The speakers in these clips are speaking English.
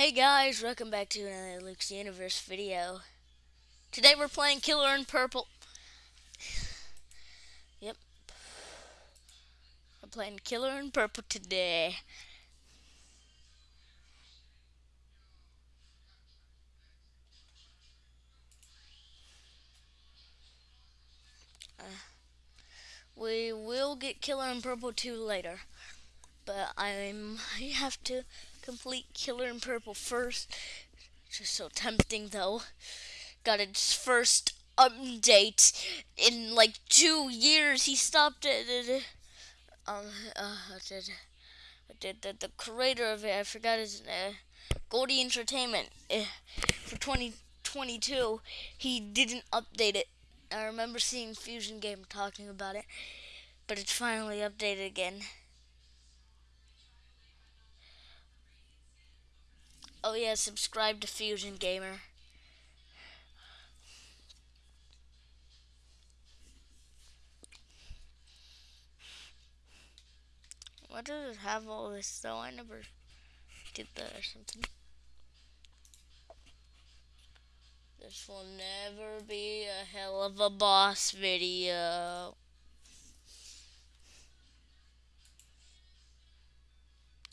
Hey guys, welcome back to another Luke's Universe video. Today we're playing Killer in Purple. yep. We're playing Killer in Purple today. Uh, we will get Killer in Purple 2 later. But I'm I have to complete Killer in Purple first. Just so tempting though. Got its first update in like two years. He stopped it. Um, uh, did, did the, the creator of it? I forgot his name. Uh, Goldie Entertainment uh, for 2022. He didn't update it. I remember seeing Fusion Gamer talking about it, but it's finally updated again. Oh yeah, subscribe to Fusion Gamer. Why does it have all this though? I never did that or something. This will never be a hell of a boss video.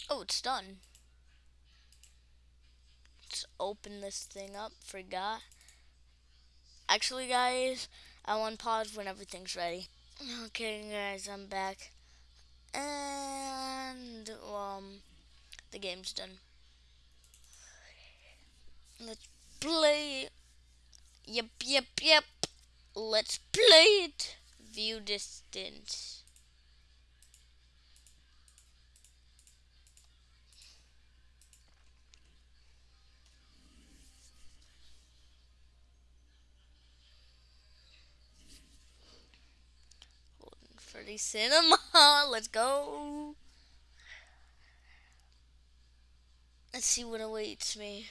Oh, it's done open this thing up. Forgot. Actually, guys, I want pause when everything's ready. Okay, guys, I'm back. And, um, the game's done. Let's play. Yep, yep, yep. Let's play it. View distance. Freddy Cinema. Let's go. Let's see what awaits me.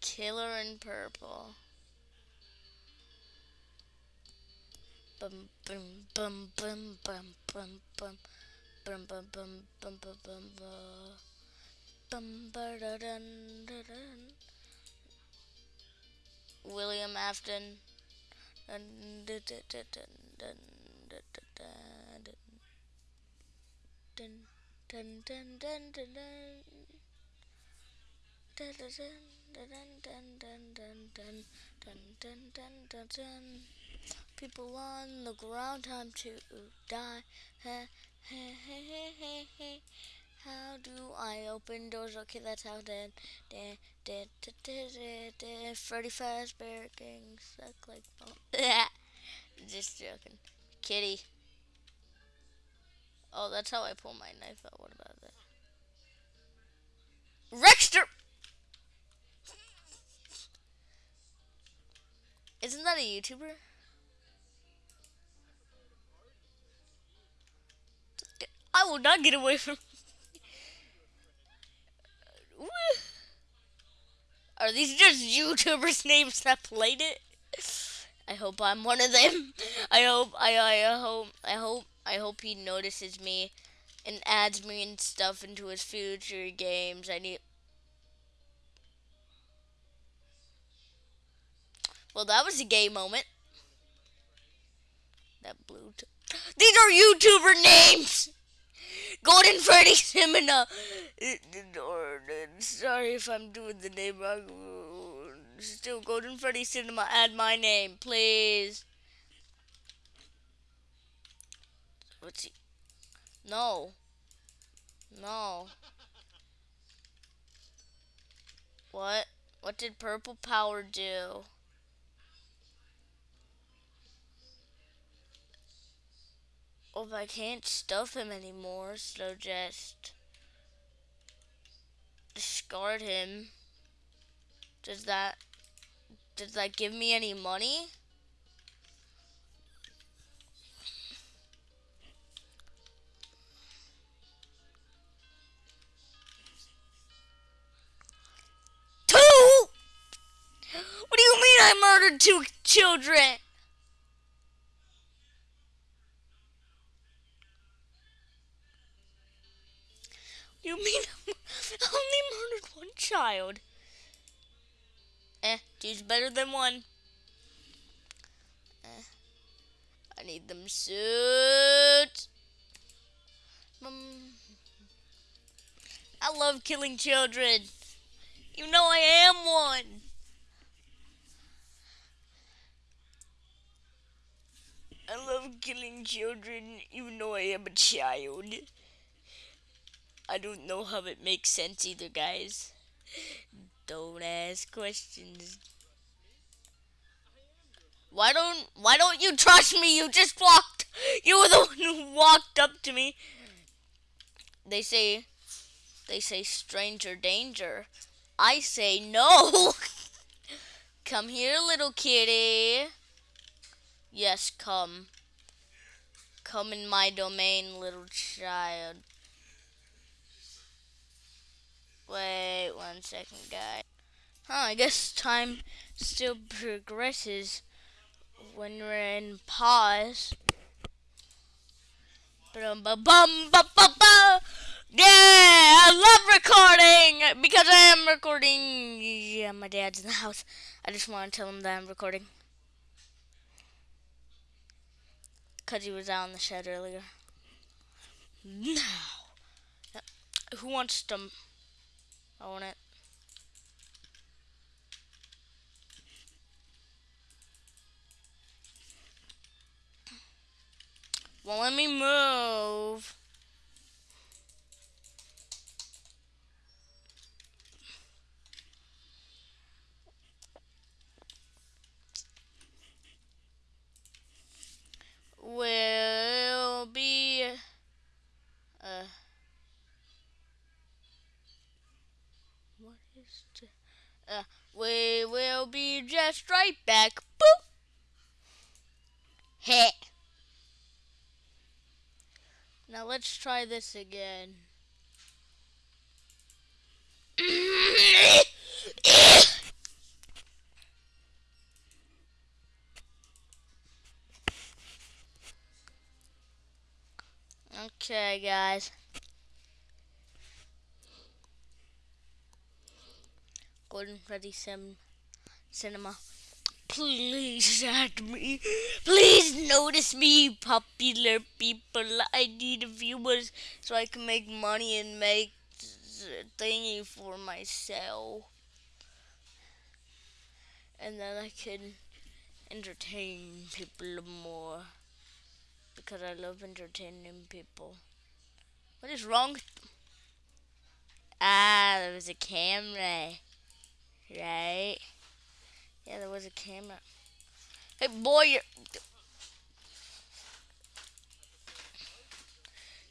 Killer in purple. Bum bum bum bum bum bum bum bum bum bum bum bum bum bum bum da dun da dun William Afton dun dun dun dun dun dun dun dun dun dun dun dun dun dun dun dun dun dun dun People on the ground, time to die. How do I open doors? Okay, that's how then. Freddy Fazbear Gang suck like. Just joking. Kitty. Oh, that's how I pull my knife out. What about that? Rexter! Isn't that a YouTuber? I will not get away from. Are these just YouTubers' names that played it? I hope I'm one of them. I hope I I hope I hope I hope he notices me and adds me and stuff into his future games. I need Well, that was a gay moment. That blue. These are YouTuber names. Golden Freddy Simina. Sorry if I'm doing the name wrong still Golden Freddy Cinema. Add my name, please. What's he? No. No. What? What did Purple Power do? Oh, well, I can't stuff him anymore, so just discard him. Does that does that give me any money? Two? What do you mean I murdered two children? You mean I only murdered one child? Eh, two's better than one. Eh, I need them suits. Um, I love killing children. You know I am one. I love killing children even though I am a child. I don't know how it makes sense either, guys. Don't ask questions. Why don't why don't you trust me? You just walked. You were the one who walked up to me. They say they say stranger danger. I say no. come here, little kitty. Yes, come. Come in my domain, little child. Wait one second, guys. Huh, I guess time still progresses when we're in pause. Bum, bum. Yeah, I love recording because I am recording. Yeah, my dad's in the house. I just want to tell him that I'm recording. Because he was out in the shed earlier. Now, who wants to own it? Well, let me move. Will be uh uh we will be just right back. Boop. Heh. Now let's try this again. okay, guys. Gordon Freddy Sim Cinema. Please add me. Please notice me, popular people. I need viewers so I can make money and make thingy for myself. And then I can entertain people more. Because I love entertaining people. What is wrong? Ah, there was a camera. Right? Yeah, there was a camera. Hey, boy, you're...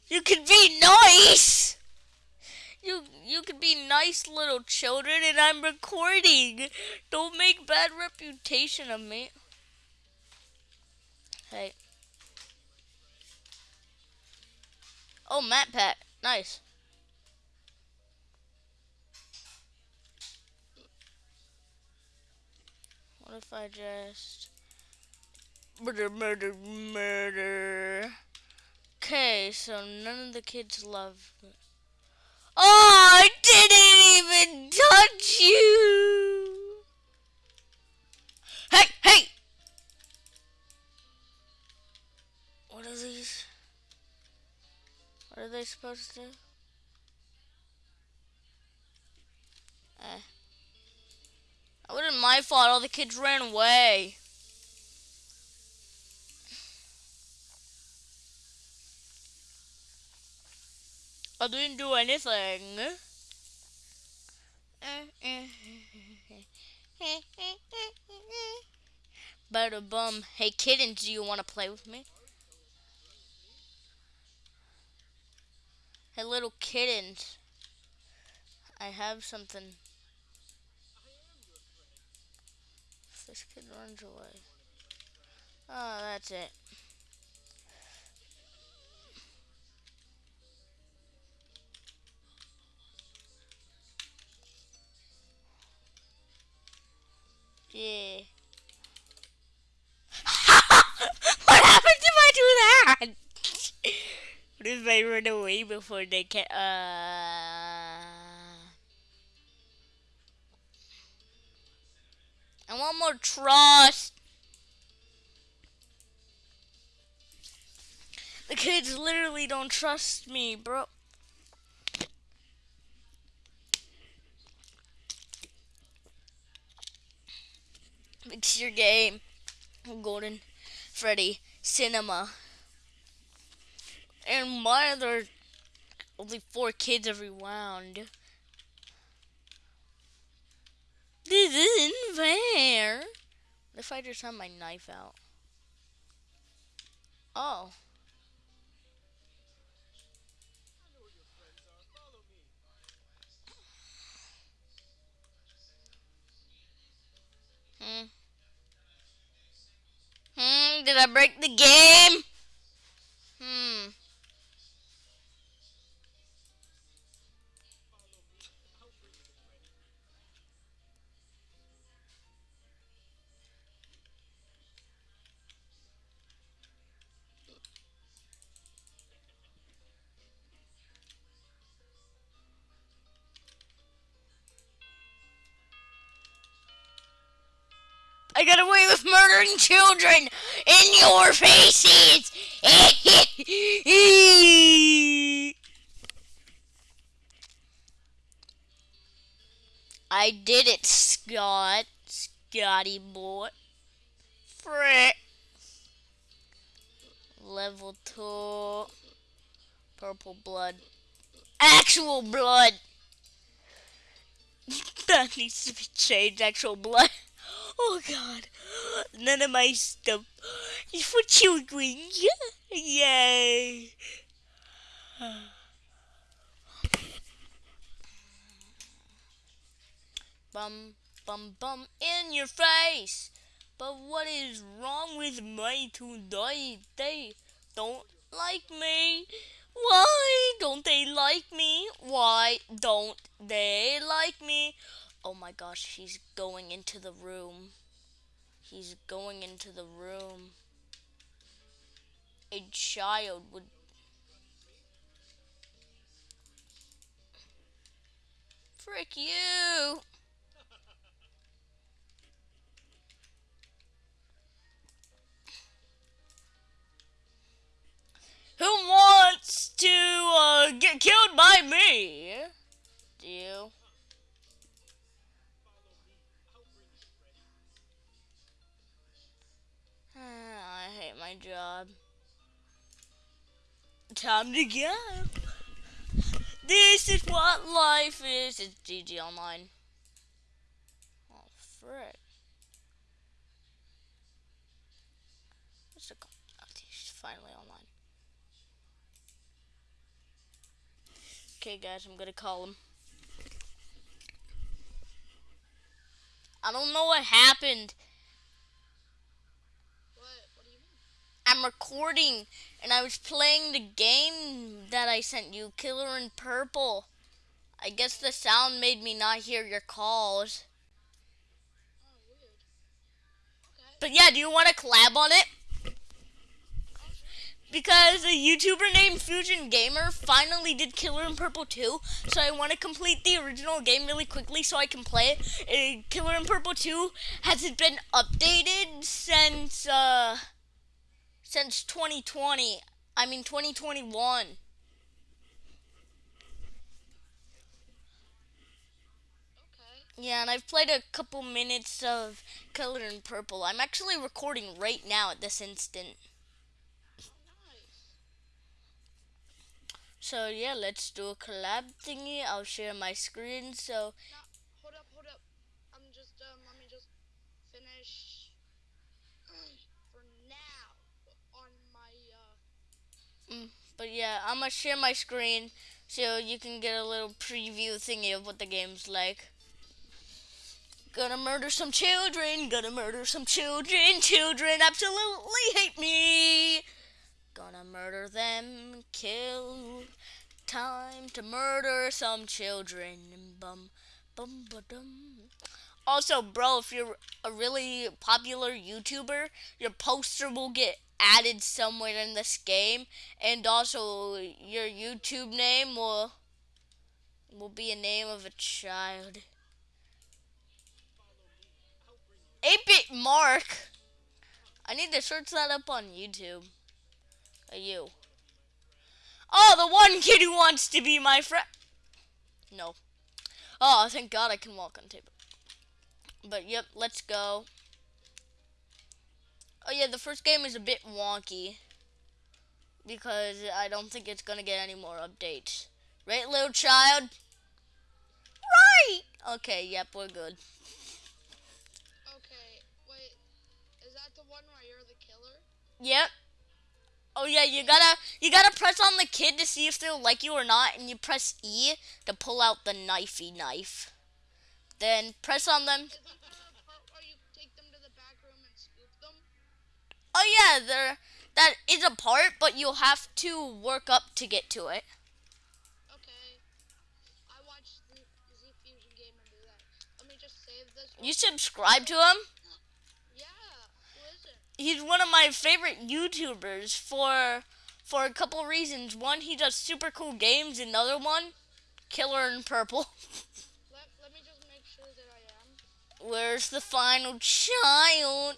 You can be nice! You you can be nice little children and I'm recording. Don't make bad reputation of me. Hey. Oh, MatPat. Nice. What if I just murder, murder, murder? Okay, so none of the kids love. Oh, I didn't even touch you. Hey, hey! What are these? What are they supposed to do? Eh. It wasn't my fault. All the kids ran away. I didn't do anything. Better bum. Hey kittens, do you want to play with me? Hey little kittens. I have something. This kid runs away. Oh, that's it. Yeah. what happens if I do that? what if I run away before they can? Uh. Want more trust. The kids literally don't trust me, bro. It's your game. Golden Freddy Cinema. And why are there only four kids every round? This if I just have my knife out? Oh. Hmm. Hmm, did I break the game? Hmm. Children in your faces. I did it, Scott. Scotty boy. Frick. Level 2. Purple blood. Actual blood. that needs to be changed. Actual blood. Oh god. None of my stuff is for children. Yay. bum bum bum in your face. But what is wrong with my today? They don't like me. Why don't they like me? Why don't they like me? Oh my gosh, he's going into the room. He's going into the room. A child would... Frick you! Who wants to uh, get killed by me? Do you? I hate my job. Time to go. This is what life is. It's GG Online. Oh, frick. What's the call? Oh, he's finally online. Okay, guys, I'm gonna call him. I don't know what happened. I'm recording and I was playing the game that I sent you, Killer in Purple. I guess the sound made me not hear your calls. Oh, okay. But yeah, do you want to collab on it? Because a YouTuber named Fusion Gamer finally did Killer in Purple 2, so I want to complete the original game really quickly so I can play it. Uh, Killer in Purple 2 hasn't been updated since, uh since 2020. I mean 2021. Okay. Yeah, and I've played a couple minutes of Killer in Purple. I'm actually recording right now at this instant. Oh, so yeah, let's do a collab thingy. I'll share my screen. So Now, hold up, hold up. I'm just, um, let me just finish for now on my, uh, But yeah, I'm gonna share my screen so you can get a little preview thingy of what the game's like. Gonna murder some children, gonna murder some children, children absolutely hate me. Gonna murder them, kill. Time to murder some children. Bum, bum, ba dum. Also, bro, if you're a really popular YouTuber, your poster will get added somewhere in this game, and also your YouTube name will will be a name of a child. 8-bit Mark. I need to search that up on YouTube. Are you? Oh, the one kid who wants to be my friend. No. Oh, thank God I can walk on table. But yep, let's go. Oh yeah, the first game is a bit wonky. Because I don't think it's gonna get any more updates. Right, little child? Right! Okay, yep, we're good. Okay, wait. Is that the one where you're the killer? Yep. Oh yeah, you gotta you gotta press on the kid to see if they'll like you or not, and you press E to pull out the knifey knife. Then press on them. Isn't that the part where you take them to the back room and scoop them? Oh yeah, there that is a part, but you'll have to work up to get to it. Okay. I watched the Z Fusion Gamer do that. Let me just save this. You subscribe to him? Yeah. Who is it? He's one of my favorite YouTubers for for a couple reasons. One, he does super cool games. Another one, Killer in Purple. Let, let me just make sure that I am. Where's the final child?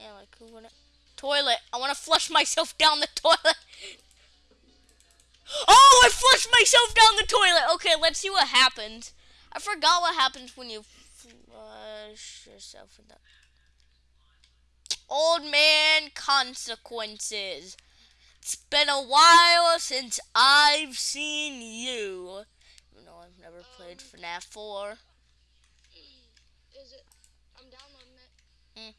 Yeah, like who would it? Toilet. I want to flush myself down the toilet. Oh, I flushed myself down the toilet. Okay, let's see what happens. I forgot what happens when you flush yourself in the old man consequences. It's been a while since I've seen you. Even though I've never played FNAF 4. Is it? I'm downloading it. Hmm.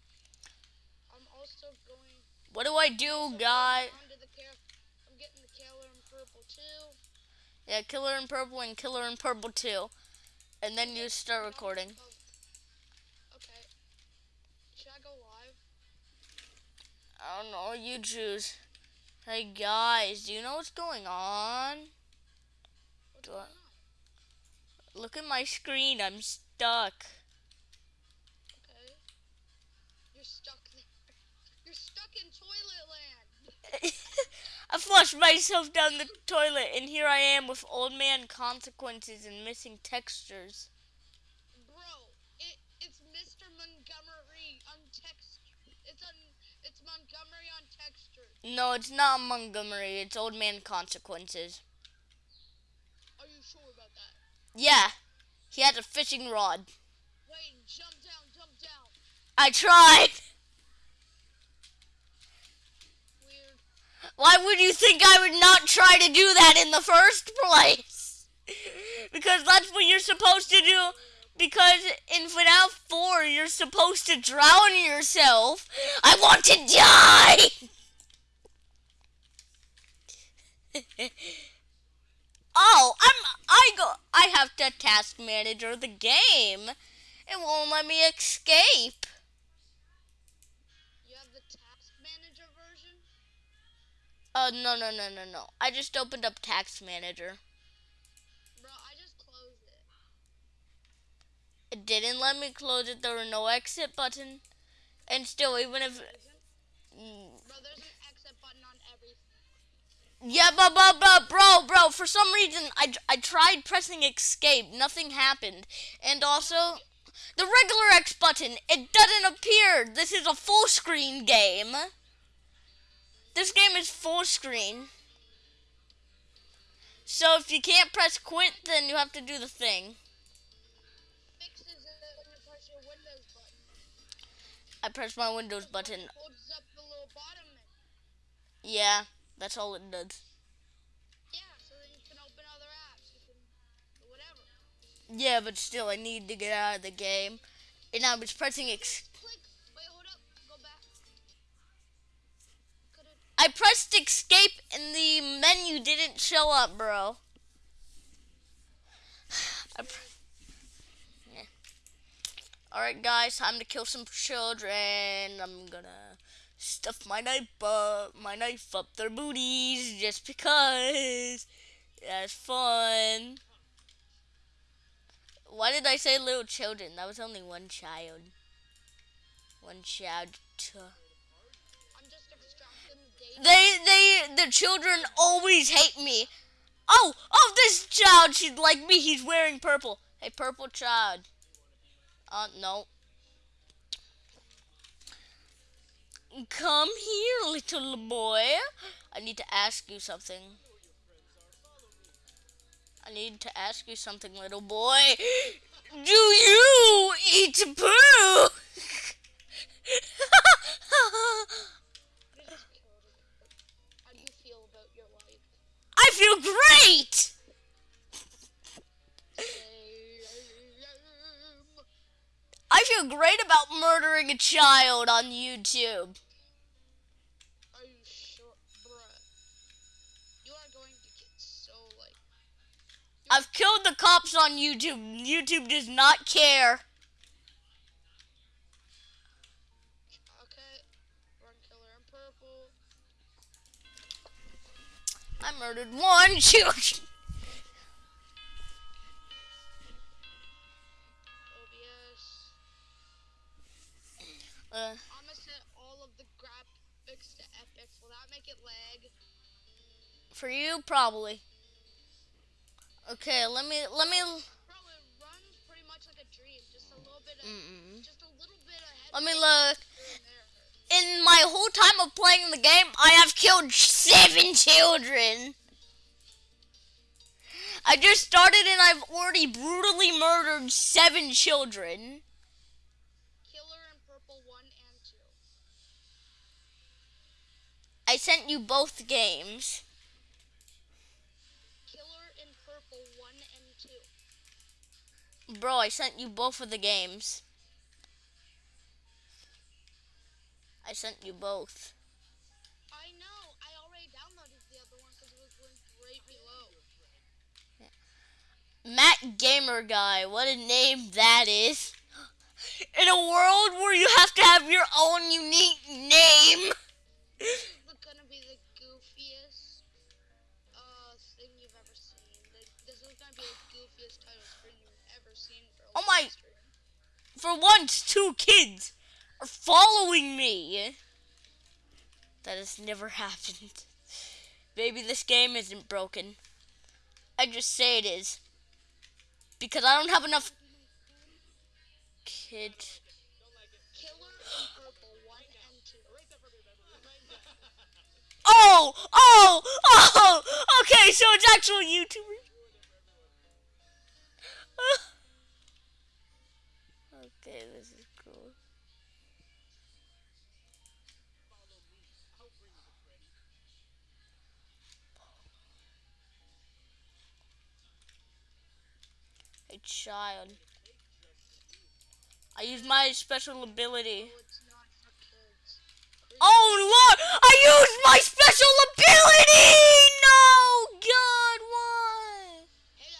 I'm also going. What do I do, guy? onto the car- I'm getting the Killer in Purple too. Yeah, Killer in Purple and Killer in Purple 2. And then you start recording. Oh. Okay. Should I go live? I don't know, you choose. Hey guys, do you know what's going on? What's Do I- going on? Look at my screen, I'm stuck. Okay. You're stuck there. In toilet land. I flushed myself down the toilet and here I am with old man consequences and missing textures. Bro, it it's Mr. Montgomery on text. It's on it's Montgomery on texture. No, it's not Montgomery, it's old man consequences. Are you sure about that? Yeah, he had a fishing rod. Wait, jump down, jump down. I tried. Weird. Why would you think I would not try to do that in the first place? because that's what you're supposed to do. Because in FNAF 4, you're supposed to drown yourself. I want to die! oh, I'm I go I have to task manager the game. It won't let me escape. Uh no no no no no. I just opened up Task manager. Bro, I just closed it. It didn't let me close it. There were no exit button. And still, even if... Mm, Bro, there's an exit button on everything. Yeah, but, but, but, bro, bro, for some reason, I, I tried pressing escape. Nothing happened. And also, the regular X button, it doesn't appear. This is a full screen game. This game is full screen. So if you can't press quit, then you have to do the thing. I press my Windows button. Yeah, that's all it does. Yeah, but still, I need to get out of the game. And I was pressing ex- I pressed escape and the menu didn't show up, bro. Yeah. Alright, guys, time to kill some children. I'm gonna stuff my knife up, my knife up their booties just because. That's fun. Why did I say little children? That was only one child. One child. They, they, the children always hate me. Oh, oh, this child, she's like me. He's wearing purple. Hey, purple child. Uh, no. Come here, little boy. I need to ask you something. I need to ask you something, little boy. Do you eat poo? Feel great. I feel great about murdering a child on YouTube. I've killed the cops on YouTube. YouTube does not care. I murdered one. OBS. Uh, I'm gonna set all of the graphics to epic. Will that make it lag? for you, probably. Okay, let me let me Bro, it runs pretty much like a dream. Just a little bit of, mm-mm. just a little bit ahead. let me look. here and there. In my whole time of playing the game, I have killed seven children. I just started and I've already brutally murdered seven children. Killer in purple one and two. I sent you both games. Killer in purple one and two. Bro, I sent you both of the games. I sent you both. Matt Gamer Guy, what a name that is. In a world where you have to have your own unique name. This is gonna be the goofiest uh thing you've ever seen. Like, this is gonna be the goofiest title screen you've ever seen for Oh my- stream. For once, two kids are following me. That has never happened. Maybe this game isn't broken. I just say it is. Because I don't have enough kids. Oh! Oh! Oh! Okay, so it's actual YouTubers. okay, this is child. I use my special ability. Oh, lord! I used my special ability! No! God, why? Hey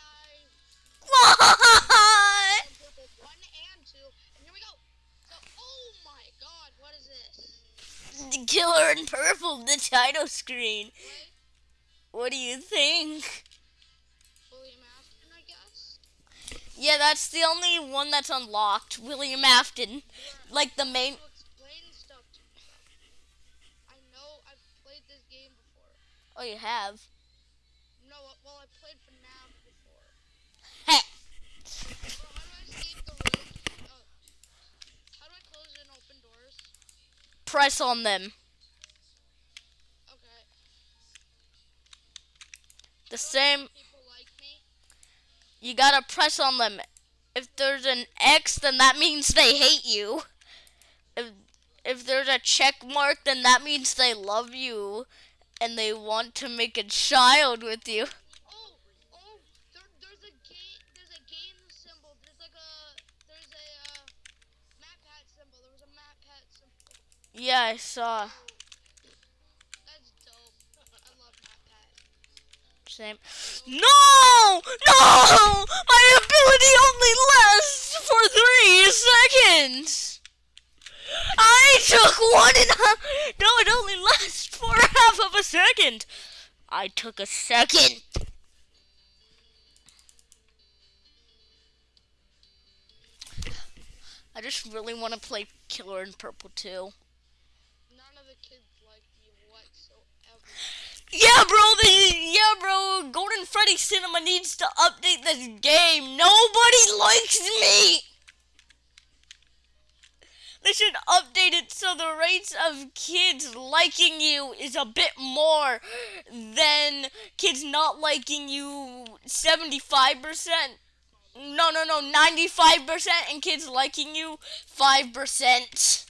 Why? one and two, and here we go. So, oh my god, what is this? The killer in purple, the title screen. Wait, What do you think? Yeah, that's the only one that's unlocked. William Afton. Like the main. Explain stuff to me. I know I've played this game before. Oh, you have. No, uh, well, I played FNAF before. Heh. Bro, how do I escape the room? Uh, how do I close and open doors? Press on them. Okay. The same. You gotta press on them. If there's an X, then that means they hate you. If if there's a check mark, then that means they love you and they want to make a child with you. Yeah, I there, there's a game. There's a game symbol. There's like a. There's a uh, MatPat symbol. There was a map pad symbol. Yeah, I saw. That's dope. I love map pad. Same. No! No! My ability only lasts for three seconds! I took one and a. No, it only lasts for half of a second. I took a second. I just really want to play Killer in Purple too. None of the kids like me whatsoever. Yeah, bro. The yeah, bro. Golden Freddy Cinema needs to update this game. Nobody likes me. They should update it so the rates of kids liking you is a bit more than kids not liking you 75%. No, no, no, 95% and kids liking you 5%.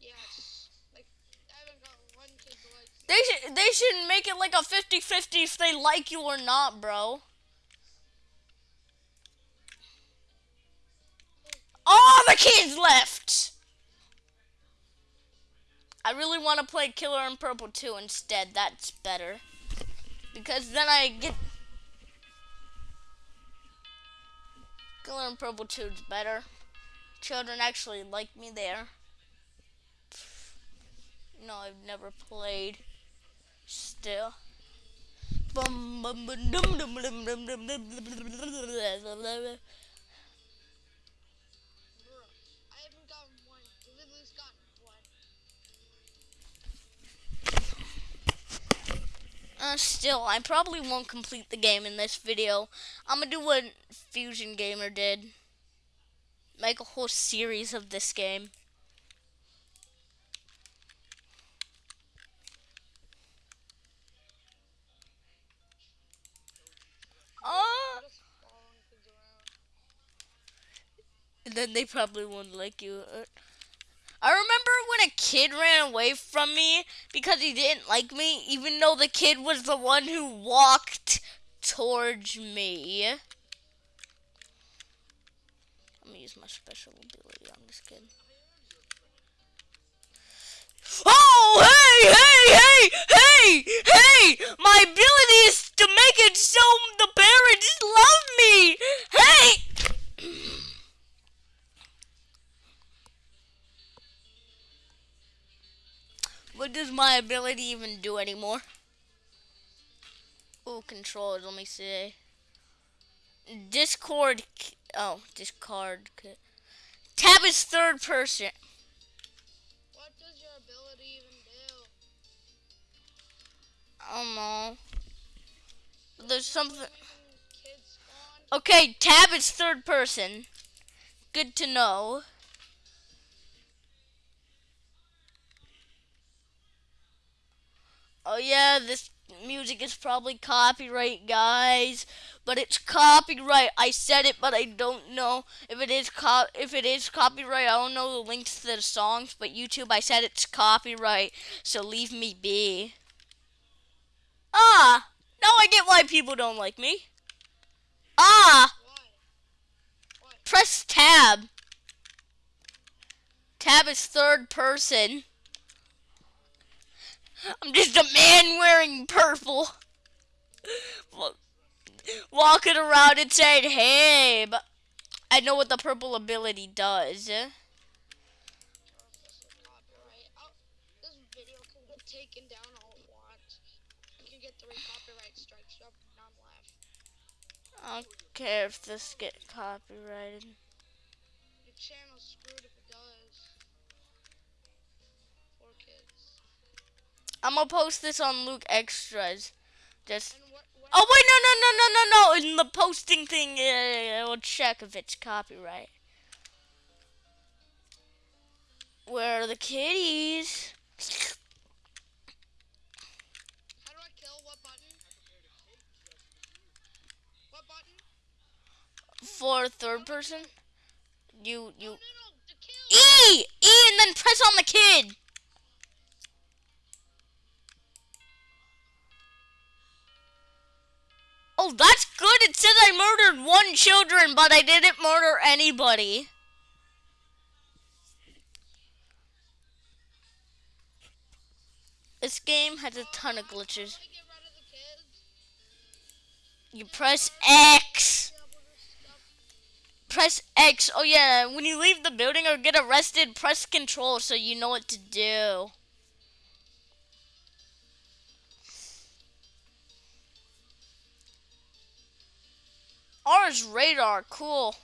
Yes. Like, I haven't got one kid to like. They should they should make it like a 50-50 if they like you or not, bro. All the kids left. I really want to play Killer in Purple 2 instead. That's better. Because then I get Killer in Purple 2 is better. Children actually like me there. No, I've never played. Still. Uh, still, I probably won't complete the game in this video. I'm gonna do what Fusion Gamer did. Make a whole series of this game. Oh, Just following kids around. and then they probably won't like you. Uh, I remember when a kid ran away from me because he didn't like me, even though the kid was the one who walked towards me. I'm gonna use my special ability on this kid. Oh, hey, hey, hey, hey, hey! My ability is to make it so the parents love me. Hey! What does my ability even do anymore? Oh, controls. Let me see. Discord. Oh, discard. Tab is third person. What does your ability even do? I don't know. There's something. When kids spawn, Okay, tab is third person. Good to know. Oh yeah, this music is probably copyright, guys. But it's copyright. I said it, but I don't know if it is co- if it is copyright. I don't know the links to the songs, but YouTube, I said it's copyright. So leave me be. Ah, now I get why people don't like me. Ah. Press tab. Tab is third person. I'm just a man wearing purple. Walking around and saying, hey, but I know what the purple ability does. I don't care if this get copyrighted. I'm gonna post this on Luke Extras. Just what? what Oh wait, no, no, no, no, no, no! In the posting thing, uh, we'll check if it's copyright. Where are the kitties? How do I kill? What button? What button? For third person, you you no, no. Kill. E E and then press on the kid. Oh, that's good. It says I murdered one children, but I didn't murder anybody. This game has a ton of glitches. How do I get rid of the kids? You press X. Be able to stop Press X. Oh yeah, when you leave the building or get arrested, press control so you know what to do. R's radar, cool.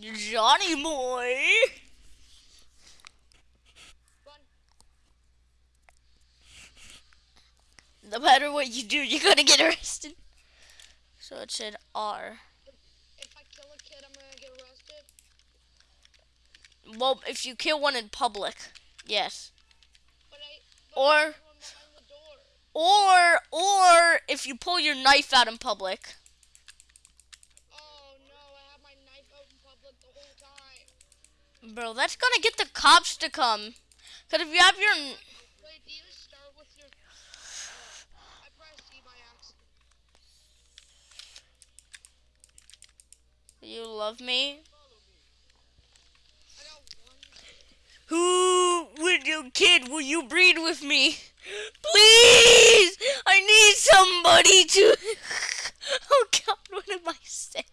Johnny boy. Run. No matter what you do, you're gonna get arrested. So it said R. If I kill a kid, I'm gonna get arrested. Well, if you kill one in public, yes. But I. But Or- I killed one behind the door. Or or if you pull your knife out in public. Oh no! I have my knife out in public the whole time. Bro, that's gonna get the cops to come. Cause if you have your Wait, do you start your? Oh, I pressed by accident. you love me, I got one. Who would you kid? Will you breed with me? Please, I need somebody to. oh God, what am I saying?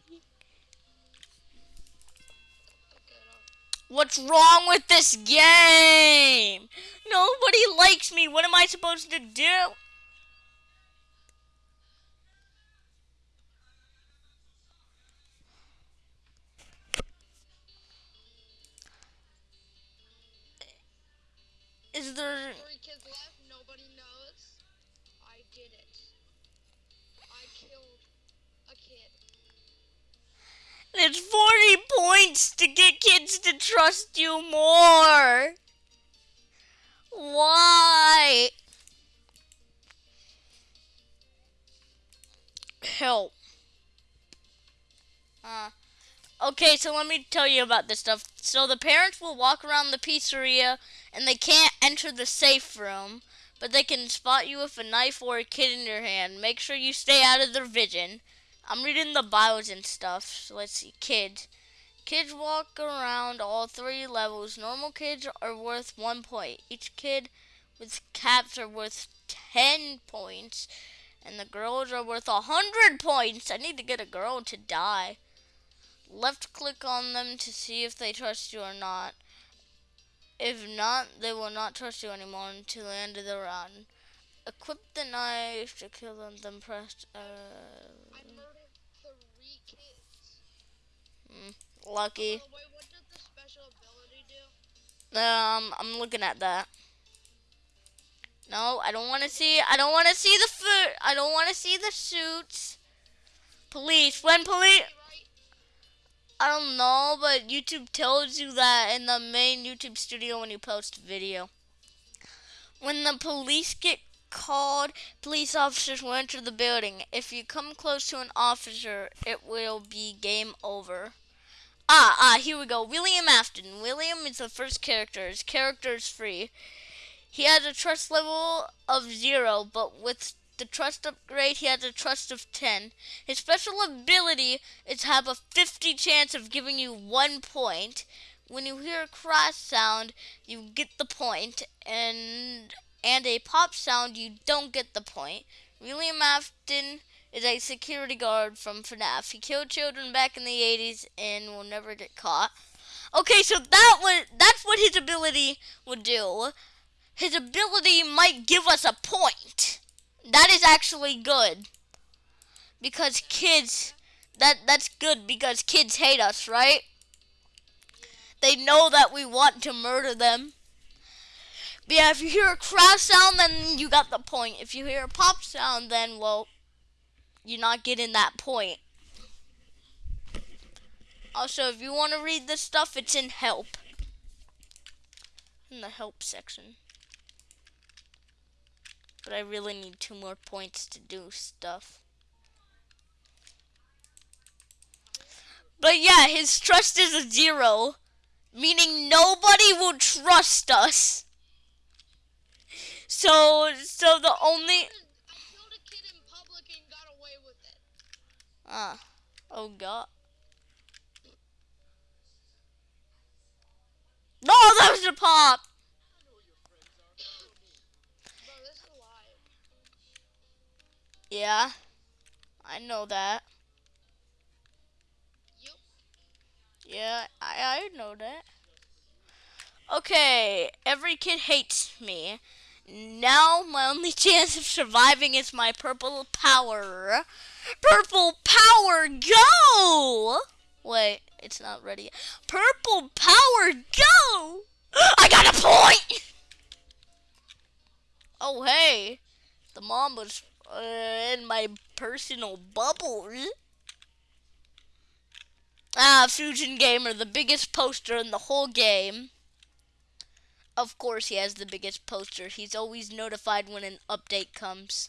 What's wrong with this game? Nobody likes me. What am I supposed to do? Is there Three kids left. Nobody knows. I did it. I killed a kid. It's 40 points to get kids to trust you more. Why? Help. Uh, okay, so let me tell you about this stuff. So the parents will walk around the pizzeria and they can't enter the safe room, but they can spot you with a knife or a kid in your hand. Make sure you stay out of their vision. I'm reading the bios and stuff. So let's see. Kids. Kids walk around all three levels. Normal kids are worth one point. Each kid with caps are worth ten points. And the girls are worth a hundred points. I need to get a girl to die. Left click on them to see if they trust you or not. If not, they will not trust you anymore until the end of the round. Equip the knife to kill them, then press uh, I murdered three kids. lucky. By the way, what did the special ability do? Um, I'm looking at that. No, I don't want to see. I don't want to see the foot. I don't want to see the suits. Police. When police. I don't know, but YouTube tells you that in the main YouTube studio when you post a video. When the police get called, police officers will enter the building. If you come close to an officer, it will be game over. Ah, ah, here we go. William Afton. William is the first character. His character is free. He has a trust level of zero, but with the trust upgrade, he has a trust of 10. His special ability is have a 50 chance of giving you one point. When you hear a crash sound, you get the point, and and a pop sound, you don't get the point. William Afton is a security guard from FNAF. He killed children back in the 80s and will never get caught. Okay, so that was that's what his ability would do. His ability might give us a point. That is actually good. Because kids that that's good because kids hate us, right? They know that we want to murder them. But yeah, if you hear a crash sound, then you got the point. If you hear a pop sound, then, well, you're not getting that point. Also, if you want to read this stuff, it's in help. In the help section. But I really need two more points to do stuff. But yeah, his trust is a zero. Meaning nobody will trust us. So, so the only... I killed a kid in public and got away with it. Ah, oh god. No, that was a pop. Bro, this is live. Yeah, I know that. Yeah, I, I know that. Okay, every kid hates me. Now my only chance of surviving is my purple power. Purple power, go! Wait, it's not ready. yet. Purple power, go! I got a point! Oh, hey. The mom was uh, in my personal bubble. Ah, Fusion Gamer, the biggest poster in the whole game. Of course he has the biggest poster. He's always notified when an update comes.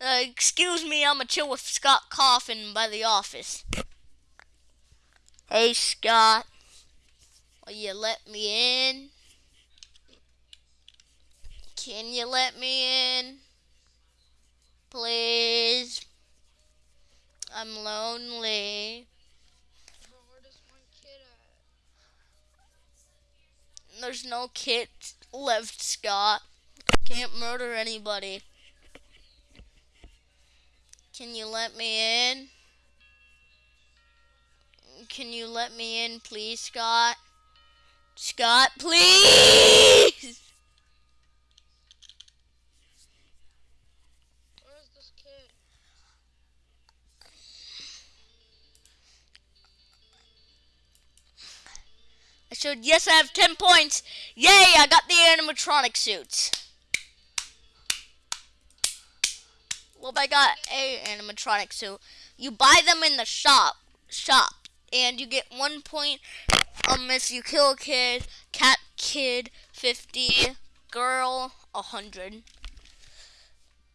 Uh, excuse me, I'm a chill with Scott Cawthon by the office. Hey, Scott. Will you let me in? Can you let me in? Please. I'm lonely. There's no kid left, Scott. Can't murder anybody. Can you let me in? Can you let me in, please, Scott? Scott, please! Showed, yes, I have 10 points. Yay, I got the animatronic suits. Well, I got a animatronic suit. You buy them in the shop, shop, and you get one point um if you kill a kid, cat kid 50, girl 100.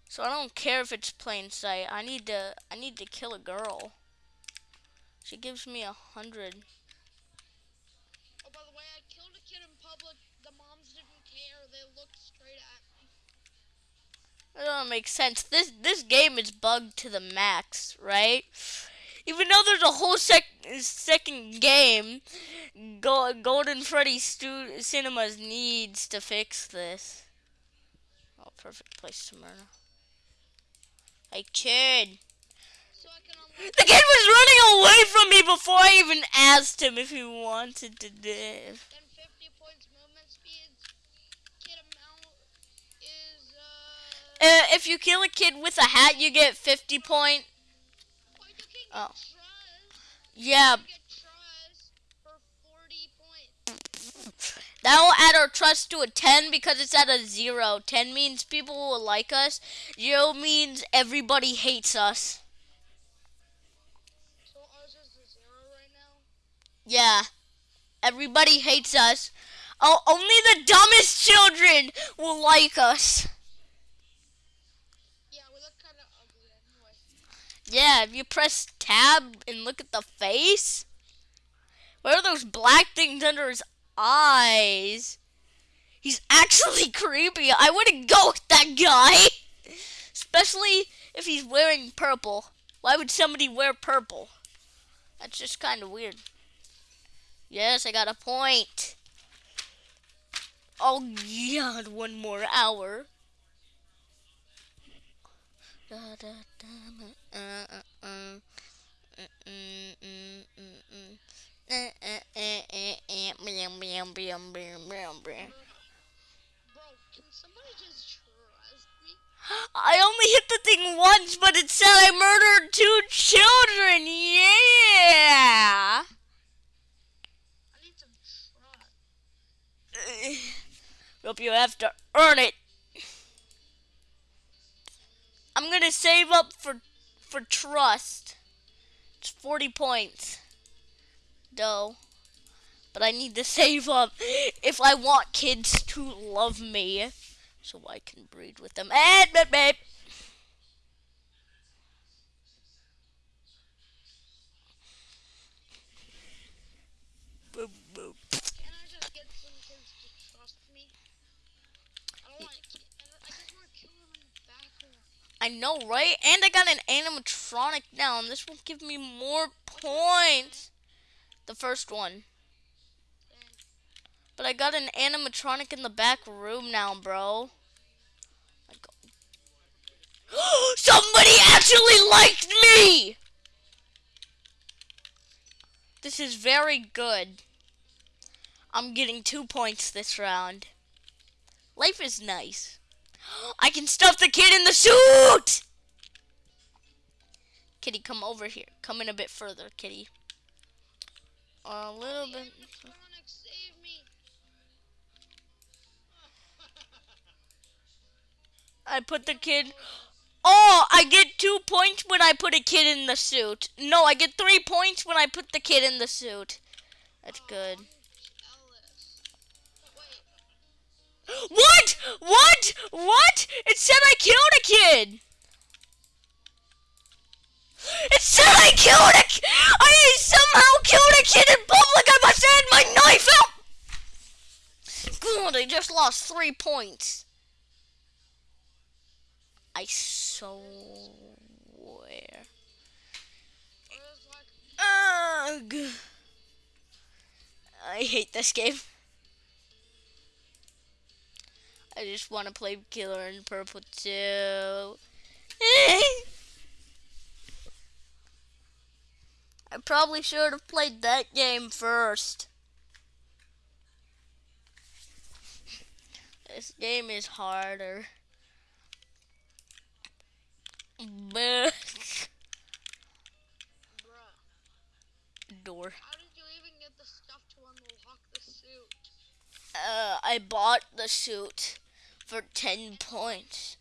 So I don't care if it's plain sight. I need to I need to kill a girl. She gives me a hundred. That doesn't make sense. This this game is bugged to the max, right? Even though there's a whole sec second game, Go Golden Freddy Stu Cinemas needs to fix this. Oh, perfect place to murder. Kid. I unlock. The kid was running away from me before I even asked him if he wanted to live. Then 50 points movement speed. Kid amount is uh. If you kill a kid with a hat, you get 50 point. Oh, you can get trust. Yeah, You get trust for 40 points. that will add our trust to a 10 because it's at a 0. 10 means people will like us. 0 means everybody hates us. So ours is a zero right now. Yeah. Everybody hates us. Oh, only the dumbest children will like us. Yeah, we look kind of ugly anyway. Yeah, if you press tab and look at the face. What are those black things under his eyes? He's actually creepy. I wouldn't go with that guy. Especially if he's wearing purple. Why would somebody wear purple? That's just kind of weird. Yes, I got a point. Oh, God, one more hour. I only hit the thing once, but it said I murdered two children. Yeah. Hope you have to earn it. I'm gonna save up for for trust. It's 40 points. Though. But I need to save up if I want kids to love me. So I can breed with them. And babe, babe. Boop, boop. Can I just get some kids to trust me? I don't want to. I just want to kill them in the background. I know, right? And I got an animatronic now, and this will give me more points. The first one. But I got an animatronic in the back room now, bro. Somebody actually liked me! This is very good. I'm getting two points this round. Life is nice. I can stuff the kid in the suit! Kitty, come over here. Come in a bit further, kitty. A little bit. animatronic save me. I put the kid. Oh, I get two points when I put a kid in the suit. No, I get three points when I put the kid in the suit. That's good. What? What? What? It said I killed a kid. It said I killed a. ki- I somehow killed a kid in public. I must have had my knife out. God, I just lost three points. I swear. Ugh. I hate this game. I just want to play Killer in Purple too. I probably should have played that game first. This game is harder. Bruh? door. How did you even get the stuff to unlock the suit? Uh, I bought the suit for 10 points.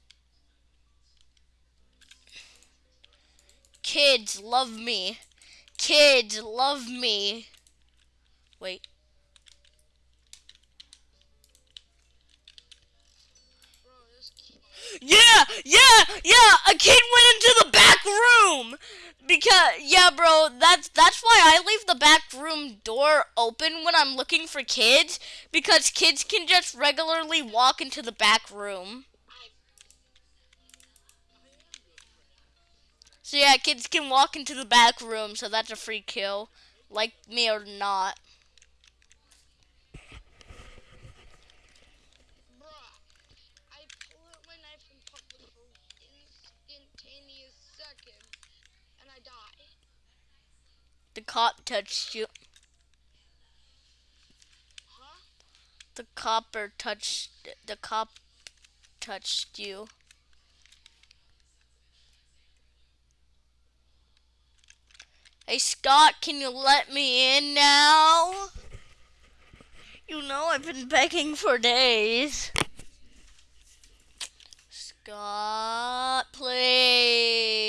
Kids love me. Kids love me. Wait. Yeah, yeah, yeah. A kid went into the back room because yeah, bro. That's that's why I leave the back room door open when I'm looking for kids because kids can just regularly walk into the back room. So yeah, kids can walk into the back room, so that's a free kill, like me or not. Bruh, I pulled out my knife in public for instantaneous second, and I die. The cop touched you. The copper touched. The cop touched you. Hey Scott, can you let me in now? You know I've been begging for days. Scott, please.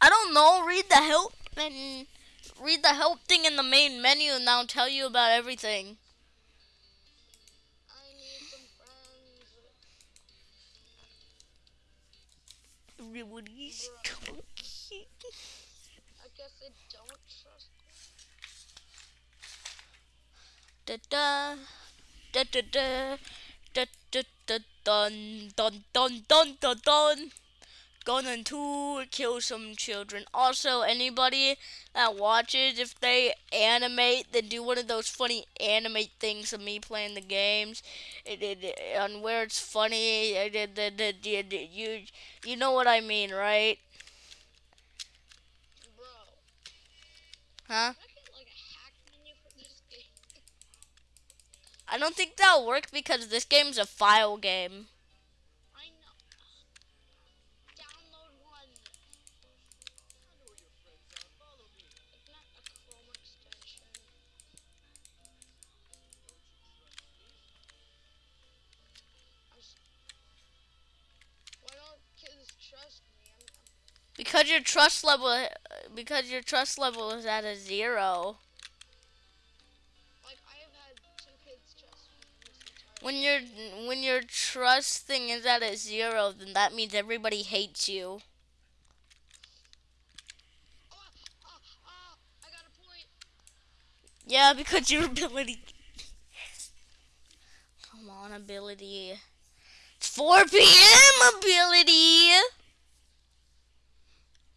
I don't know. Read the help and read the help thing in the main menu, and that'll tell you about everything. I need some friends. Everybody's talking. I guess they don't trust. Da da da da da da da da dun dun dun dun dun dun. Going to kill some children. Also, anybody that watches, if they animate, then do one of those funny animate things of me playing the games, it, it, on where it's funny. It, it, it, it, it, it- you you know what I mean, right? Bro, Huh? I don't think that'll work because this game's a file game. Because your trust level, because your trust level is at a zero. like I have had two kids trust me in this entire. When your when your trust thing is at a zero, then that means everybody hates you. Oh, I got a point. Yeah, because your ability. Come on, ability. It's 4 p.m. ability.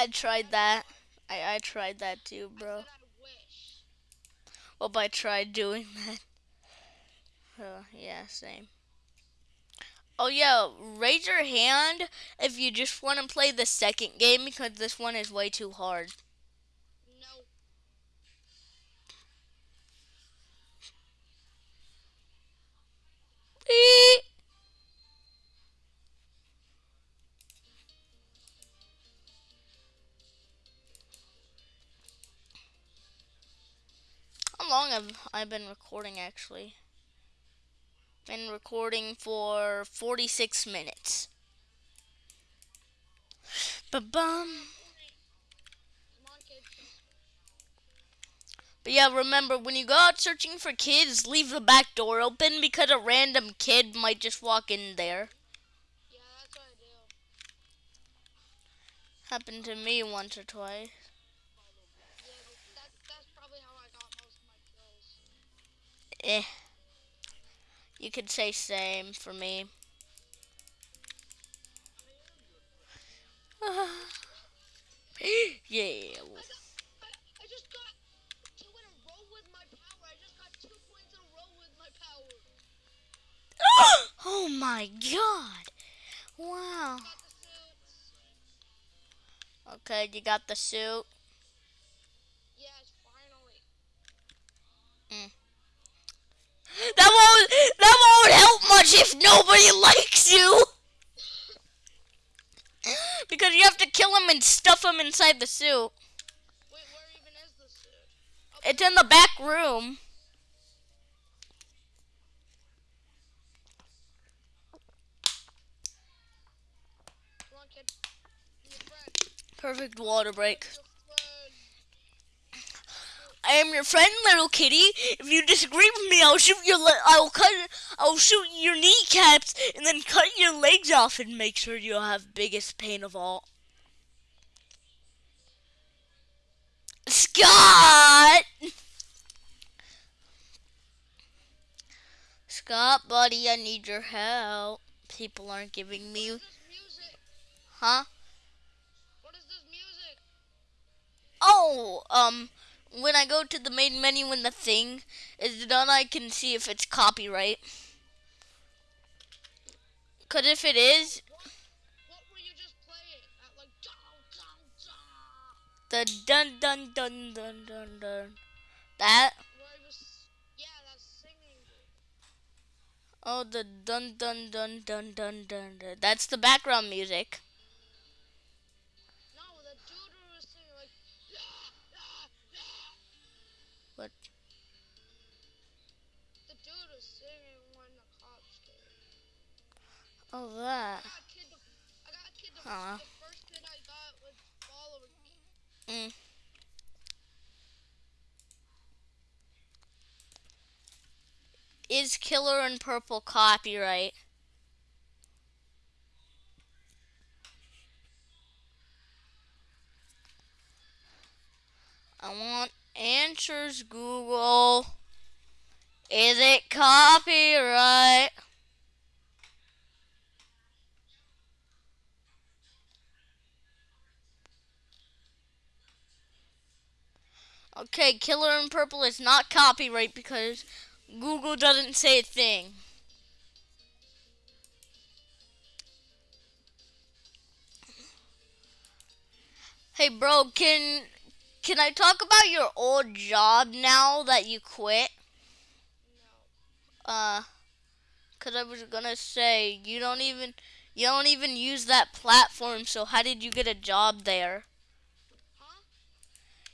I tried that. I, I tried that too, bro. Well, I tried doing that. Yeah, same. Oh, yeah, raise your hand if you just want to play the second game because this one is way too hard. Have been recording actually? Been recording for 46 minutes. Ba bum. Come on, kid. But yeah, remember when you go out searching for kids, leave the back door open because a random kid might just walk in there. Yeah, that's what I do. Happened to me once or twice. Yeah, th- that, that's probably how I got most of my kills. Eh. You could say same for me. yeah. I, got, I, I just got two in a row with my power. I just got two points in a row with my power. oh my god. Wow. Got the suits. Okay, you got the suit. Yes, finally. That won't that won't help much if nobody likes you. Because you have to kill him and stuff him inside the suit. Wait, where even is the suit? It's in the back room. Perfect water break. Be a friend. I am your friend, little kitty. If you disagree with me, I'll shoot your. I'll cut. I'll shoot your kneecaps and then cut your legs off and make sure you'll have biggest pain of all. Scott. Scott, buddy, I need your help. People aren't giving me, What is this music? huh? What is this music? Oh, um, when I go to the main menu when the thing is done, I can see if it's copyright. Cause if it is, What? What were you just playing? At like dong dong dong. the dun dun dun dun dun dun, that, was. Yeah, that's singing. oh, the dun dun dun dun dun dun, dun. that's the background music. Was following me. Mm. Is Killer in Purple copyright? I want answers, Google. Is it copyright? Okay, Killer in Purple is not copyright because Google doesn't say a thing. Hey bro, can can I talk about your old job now that you quit? No. Uh cuz I was going to say you don't even you don't even use that platform, so how did you get a job there?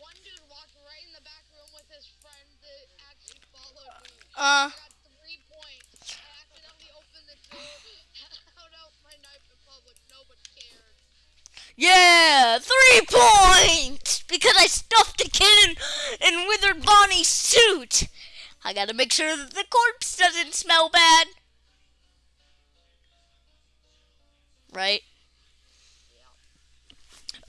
one dude walked right in the back room with his friend that actually followed me. Uh, I got three points. I accidentally opened the door, held out my knife in public. Nobody cared. yeah, three points because I stuffed a kid in, in Withered Bonnie's suit. I gotta make sure that the corpse doesn't smell bad. Right?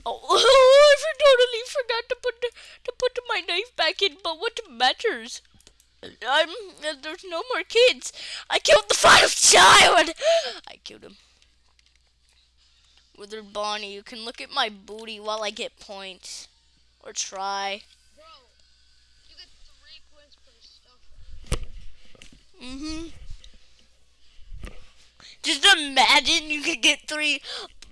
Oh, I totally forgot to put to put my knife back in. But what matters? I'm there's no more kids. I killed the final child. I killed him. Withered Bonnie, you can look at my booty while I get points, or try. Mm-hmm. Just imagine you could get three,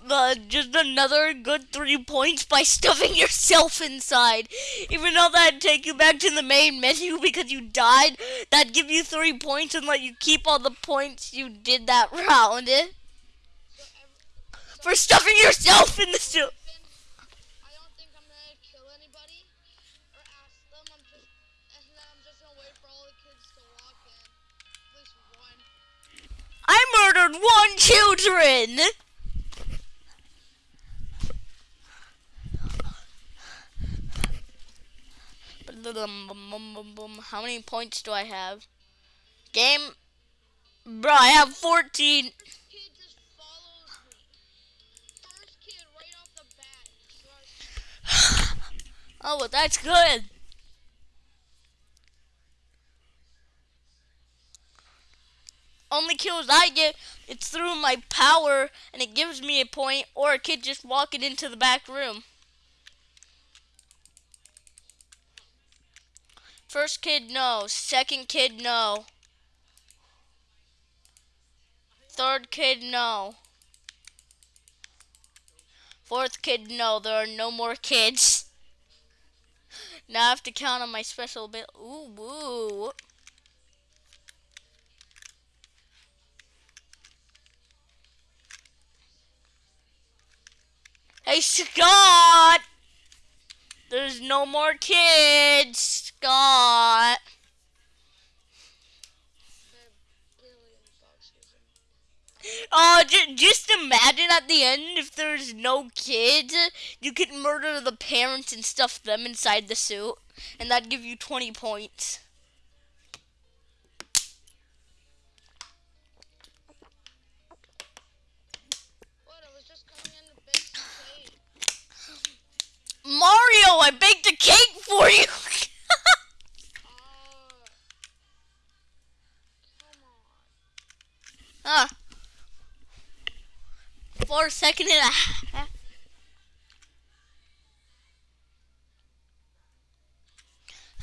uh, just another good three points by stuffing yourself inside. Even though that'd take you back to the main menu because you died, that'd give you three points and let you keep all the points you did that round eh? For stuffing yourself in the suit. I murdered one I'm gonna kill anybody or ask them. I'm just, and then I'm just gonna wait for all the kids to walk in. At least one. I murdered one children. How many points do I have? Game, bro, I have 14. Kid just follows me. First kid right off the bat. Trust Oh, well, that's good. Only kills I get, it's through my power, and it gives me a point, or a kid just walking into the back room. First kid, no. Second kid, no. Third kid, no. Fourth kid, no. There are no more kids. Now I have to count on my special bit. Ooh, woo. Hey, Scott! There's no more kids, Scott. Oh, j- just imagine at the end if there's no kids, you could murder the parents and stuff them inside the suit, and that'd give you 20 points. Mario, I baked a cake for you! Huh. For a second and a half.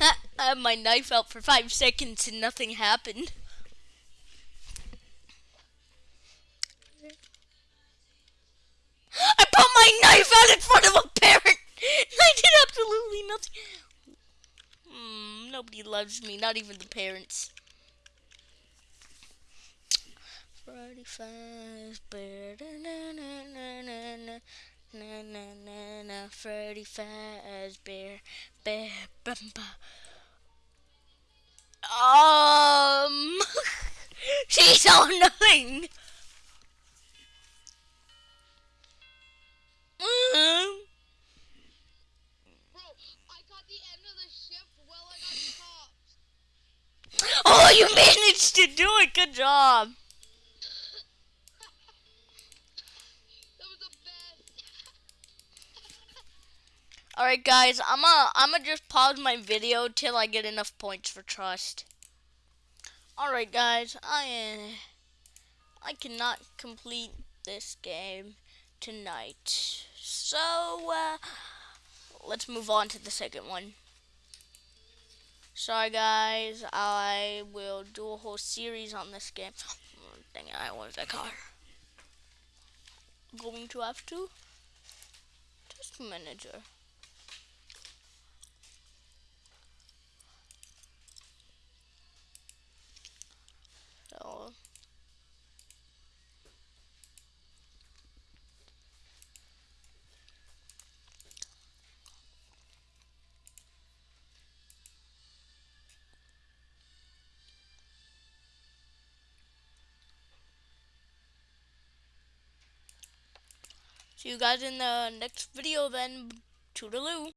I had my knife out for five seconds and nothing happened. I put my knife out in front of a parent. I did absolutely nothing. Mm, nobody loves me, not even the parents. Freddy Fazbear, na na na na na. Na na na na Freddy Fazbear Bear Bumba Um She's so annoying mm -hmm. Oh, you managed to do it. Good job. All right, guys. I'm gonna I'm gonna just pause my video till I get enough points for trust. All right, guys. I uh, I cannot complete this game tonight, so uh, let's move on to the second one. Sorry, guys. I will do a whole series on this game. Oh, dang it! I want that car. Going to have to. Task manager. See you guys in the next video then. Toodaloo.